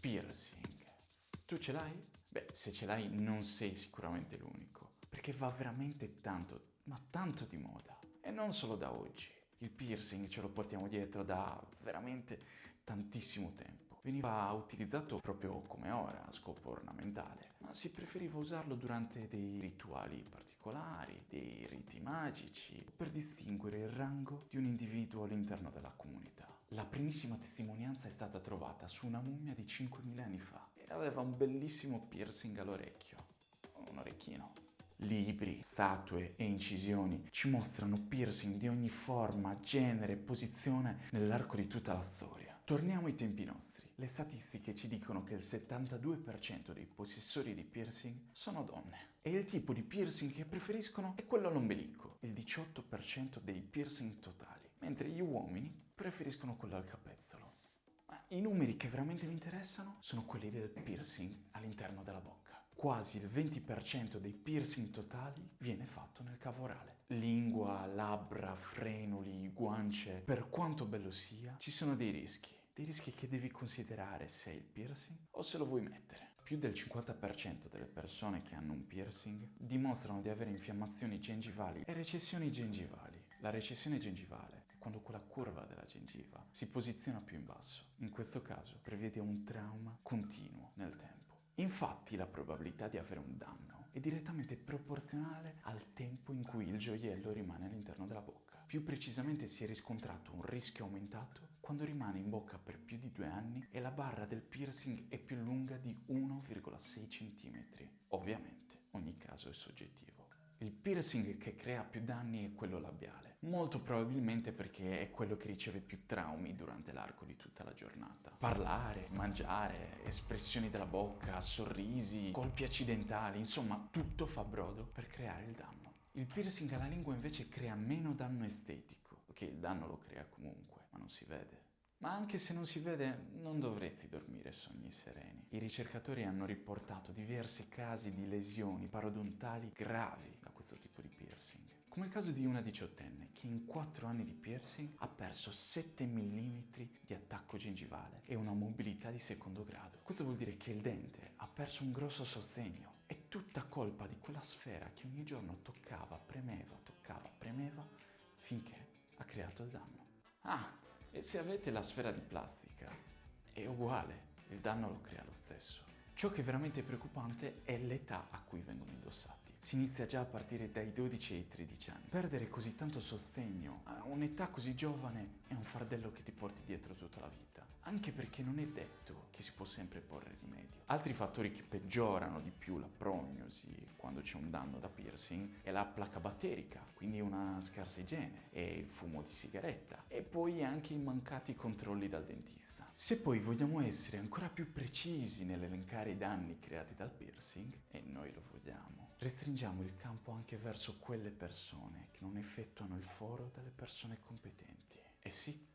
piercing. Tu ce l'hai? Beh, se ce l'hai non sei sicuramente l'unico, perché va veramente tanto, ma tanto di moda. E non solo da oggi. Il piercing ce lo portiamo dietro da veramente tantissimo tempo. Veniva utilizzato proprio come ora a scopo ornamentale, ma si preferiva usarlo durante dei rituali particolari, dei riti magici, per distinguere il rango di un individuo all'interno della comunità. La primissima testimonianza è stata trovata su una mummia di 5.000 anni fa e aveva un bellissimo piercing all'orecchio, un orecchino. Libri, statue e incisioni ci mostrano piercing di ogni forma, genere e posizione nell'arco di tutta la storia. Torniamo ai tempi nostri. Le statistiche ci dicono che il 72% dei possessori di piercing sono donne. E il tipo di piercing che preferiscono è quello all'ombelico, il 18% dei piercing totali, mentre gli uomini preferiscono quello al capezzolo. I numeri che veramente mi interessano sono quelli del piercing all'interno della bocca. Quasi il 20% dei piercing totali viene fatto nel cavo orale. Lingua, labbra, frenuli, guance, per quanto bello sia, ci sono dei rischi. Dei rischi che devi considerare se hai il piercing o se lo vuoi mettere. Più del 50% delle persone che hanno un piercing dimostrano di avere infiammazioni gengivali e recessioni gengivali. La recessione gengivale quando quella curva della gengiva si posiziona più in basso. In questo caso prevede un trauma continuo nel tempo. Infatti la probabilità di avere un danno è direttamente proporzionale al tempo in cui il gioiello rimane all'interno della bocca. Più precisamente si è riscontrato un rischio aumentato quando rimane in bocca per più di due anni e la barra del piercing è più lunga di 1,6 cm. Ovviamente ogni caso è soggettivo. Il piercing che crea più danni è quello labiale, molto probabilmente perché è quello che riceve più traumi durante l'arco di tutta la giornata. Parlare, mangiare, espressioni della bocca, sorrisi, colpi accidentali, insomma tutto fa brodo per creare il danno. Il piercing alla lingua invece crea meno danno estetico, ok il danno lo crea comunque, ma non si vede. Ma anche se non si vede, non dovresti dormire sogni sereni. I ricercatori hanno riportato diversi casi di lesioni parodontali gravi questo tipo di piercing. Come il caso di una diciottenne che in 4 anni di piercing ha perso 7 mm di attacco gengivale e una mobilità di secondo grado. Questo vuol dire che il dente ha perso un grosso sostegno. È tutta colpa di quella sfera che ogni giorno toccava, premeva, toccava, premeva, finché ha creato il danno. Ah, e se avete la sfera di plastica è uguale, il danno lo crea lo stesso. Ciò che è veramente preoccupante è l'età a cui vengono indossati. Si inizia già a partire dai 12 ai 13 anni. Perdere così tanto sostegno a un'età così giovane è un fardello che ti porti dietro tutta la vita. Anche perché non è detto che si può sempre porre rimedio. Altri fattori che peggiorano di più la prognosi quando c'è un danno da piercing è la placa batterica, quindi una scarsa igiene, e il fumo di sigaretta, e poi anche i mancati controlli dal dentista. Se poi vogliamo essere ancora più precisi nell'elencare i danni creati dal piercing, e noi lo vogliamo, restringiamo il campo anche verso quelle persone che non effettuano il foro dalle persone competenti. E sì,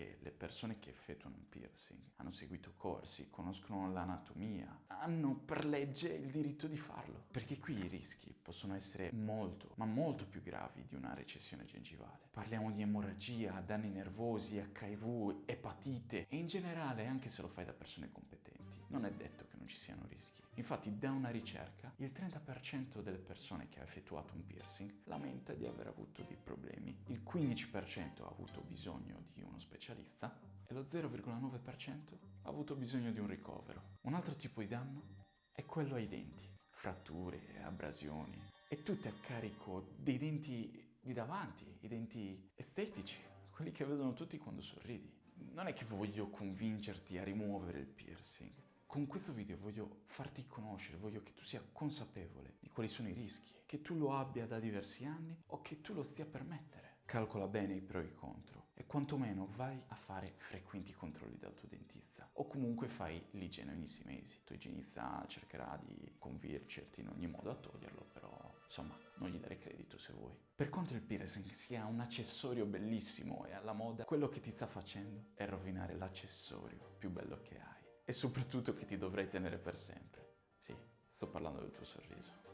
perché le persone che effettuano un piercing hanno seguito corsi, conoscono l'anatomia, hanno per legge il diritto di farlo. Perché qui i rischi possono essere molto, ma molto più gravi di una recessione gengivale. Parliamo di emorragia, danni nervosi, HIV, epatite e in generale anche se lo fai da persone competenti. Non è detto che non ci siano rischi. Infatti da una ricerca il 30% delle persone che ha effettuato un piercing lamenta di aver avuto dei problemi, il 15% ha avuto bisogno di uno specialista e lo 0,9% ha avuto bisogno di un ricovero. Un altro tipo di danno è quello ai denti, fratture, abrasioni e tutte a carico dei denti di davanti, i denti estetici, quelli che vedono tutti quando sorridi. Non è che voglio convincerti a rimuovere il piercing, con questo video voglio farti conoscere, voglio che tu sia consapevole di quali sono i rischi, che tu lo abbia da diversi anni o che tu lo stia per mettere. Calcola bene i pro e i contro e quantomeno vai a fare frequenti controlli dal tuo dentista o comunque fai l'igiene ogni sei mesi. Il tuo igienista cercherà di convincerti in ogni modo a toglierlo, però insomma non gli dare credito se vuoi. Per quanto il piercing sia un accessorio bellissimo e alla moda, quello che ti sta facendo è rovinare l'accessorio più bello che hai e soprattutto che ti dovrai tenere per sempre. Sì, sto parlando del tuo sorriso.